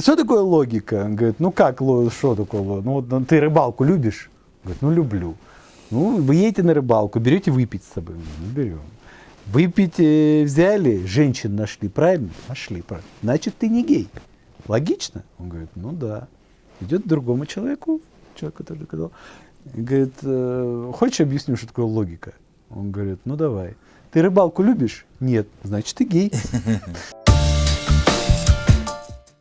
Что такое логика? Он говорит, ну как, что такое? логика? Ну вот ну, ты рыбалку любишь? Говорит, ну люблю. Ну, вы едете на рыбалку, берете выпить с собой. Ну, берем. Выпить э, взяли, женщин нашли, правильно? Нашли, правильно. Значит, ты не гей. Логично? Он говорит, ну да. Идет к другому человеку, человек, который сказал, говорит, «Э, хочешь объясню, что такое логика? Он говорит, ну давай. Ты рыбалку любишь? Нет. Значит, ты гей.